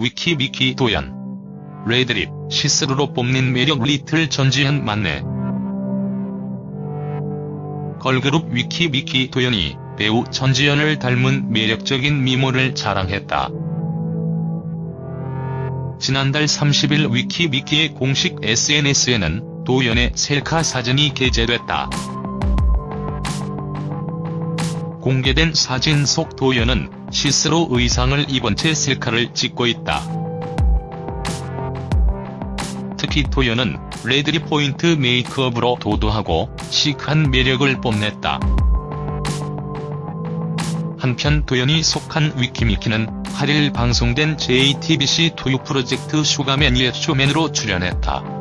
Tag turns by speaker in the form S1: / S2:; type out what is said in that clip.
S1: 위키미키 도연. red lip, 시스루로 뽐낸 매력 리틀 전지현 맞네. 걸그룹 위키미키 도연이 배우 전지현을 닮은 매력적인 미모를 자랑했다. 지난달 30일 위키미키의 공식 SNS에는 도연의 셀카 사진이 게재됐다. 공개된 사진 속 도연은 시스루 의상을 입은 채 셀카를 찍고 있다. 특히 도연은 red lip 포인트 메이크업으로 도도하고 시크한 매력을 뽐냈다. 한편 도연이 속한 위키미키는 8일 방송된 JTBC 토요 프로젝트 슈가맨의 쇼맨으로 출연했다.